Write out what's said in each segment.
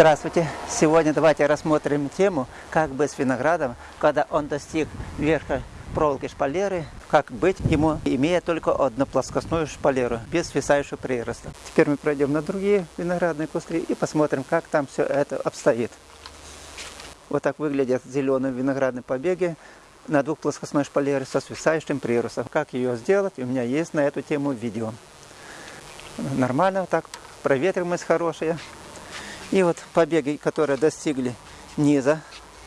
Здравствуйте! Сегодня давайте рассмотрим тему, как быть с виноградом, когда он достиг верха проволоки шпалеры, как быть ему, имея только одноплоскостную шпалеру, без свисающего прироста. Теперь мы пройдем на другие виноградные кусты и посмотрим, как там все это обстоит. Вот так выглядят зеленые виноградные побеги на двухплоскостной шпалере со свисающим приростом. Как ее сделать, у меня есть на эту тему видео. Нормально так, проветриваемость хорошая. И вот побеги, которые достигли низа,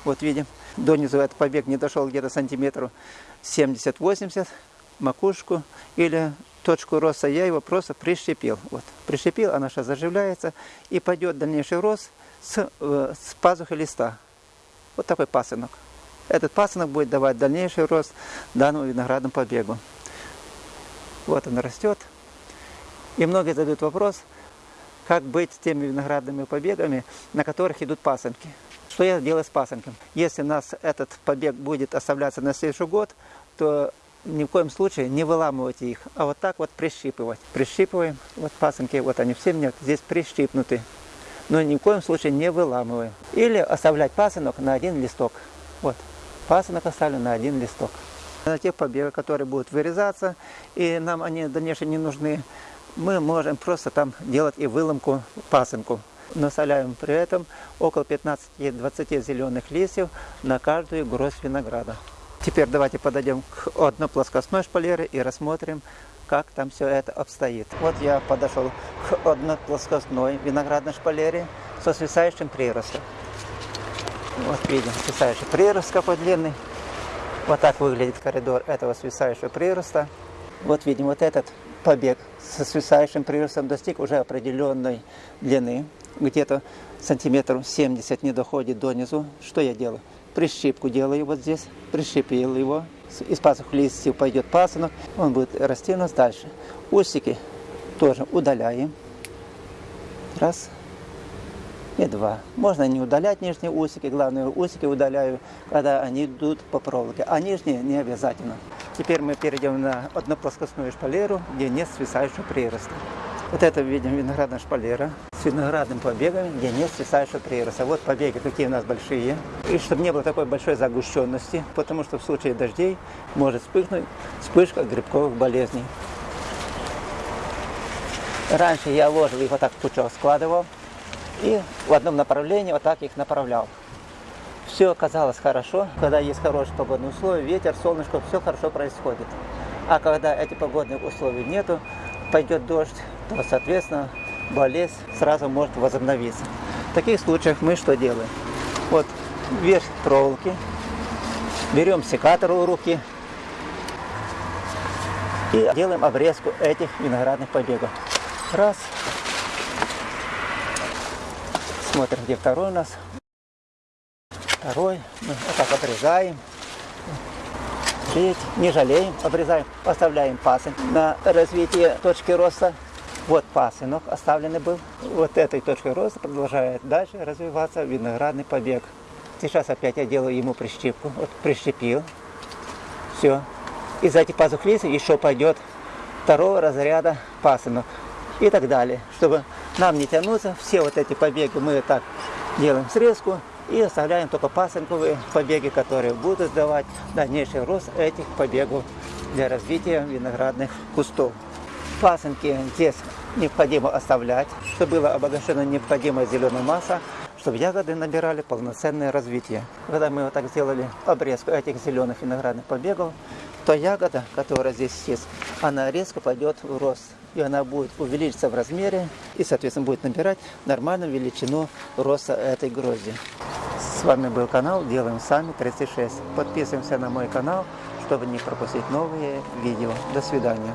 вот видим, до низу этот побег не дошел где-то сантиметров 70-80, макушку или точку роста, я его просто прищепил. Вот, прищепил, она сейчас заживляется и пойдет дальнейший рост с, э, с пазухи листа. Вот такой пасынок. Этот пасынок будет давать дальнейший рост данному виноградному побегу. Вот он растет. И многие задают вопрос, как быть с теми виноградными побегами, на которых идут пасынки. Что я делаю с пасынком? Если у нас этот побег будет оставляться на следующий год, то ни в коем случае не выламывайте их, а вот так вот прищипывать. Прищипываем, вот пасынки, вот они все меня здесь прищипнуты. Но ни в коем случае не выламываем. Или оставлять пасынок на один листок. Вот, пасынок оставлю на один листок. На тех побегах, которые будут вырезаться, и нам они дальнейшие не нужны, мы можем просто там делать и выломку, пасынку. Насоляем при этом около 15-20 зеленых листьев на каждую гроздь винограда. Теперь давайте подойдем к одноплоскостной шпалере и рассмотрим, как там все это обстоит. Вот я подошел к одноплоскостной виноградной шпалере со свисающим приростом. Вот видим свисающий прирост какой длинный. Вот так выглядит коридор этого свисающего прироста. Вот видим вот этот побег со свисающим приростом достиг уже определенной длины, где-то сантиметров 70 не доходит до низу. Что я делаю? Прищипку делаю вот здесь, прищепил его, из пасух листьев пойдет пасынок, он будет расти у нас дальше. Усики тоже удаляем. Раз и два. Можно не удалять нижние усики, главное усики удаляю, когда они идут по проволоке, а нижние не обязательно. Теперь мы перейдем на одноплоскостную шпалеру, где нет свисающего прироста. Вот это видим виноградная шпалера с виноградным побегами, где нет свисающего прироста. Вот побеги какие у нас большие. И чтобы не было такой большой загущенности, потому что в случае дождей может вспыхнуть вспышка грибковых болезней. Раньше я ложил их вот так в пучок, складывал и в одном направлении вот так их направлял все оказалось хорошо, когда есть хорошие погодные условия, ветер, солнышко, все хорошо происходит. А когда эти погодных условий нету, пойдет дождь, то, соответственно, болезнь сразу может возобновиться. В таких случаях мы что делаем? Вот верх проволоки, берем секатор в руки и делаем обрезку этих виноградных побегов. Раз. Смотрим, где второй у нас второй, мы вот так обрезаем, третий, не жалеем, обрезаем, оставляем пасынок на развитие точки роста. Вот пасынок оставленный был, вот этой точкой роста продолжает дальше развиваться виноградный побег. Сейчас опять я делаю ему прищепку, вот прищепил, все. Из этих пазух листьев еще пойдет второго разряда пасынок и так далее. Чтобы нам не тянуться, все вот эти побеги мы так делаем срезку, и оставляем только пасынковые побеги, которые будут давать дальнейший рост этих побегов для развития виноградных кустов. Пасынки здесь необходимо оставлять, чтобы была обогащена необходимая зеленая масса, чтобы ягоды набирали полноценное развитие. Когда мы вот так сделали обрезку этих зеленых виноградных побегов, то ягода, которая здесь есть, она резко пойдет в рост. И она будет увеличиться в размере и, соответственно, будет набирать нормальную величину роста этой грозди. С вами был канал Делаем Сами 36. Подписываемся на мой канал, чтобы не пропустить новые видео. До свидания.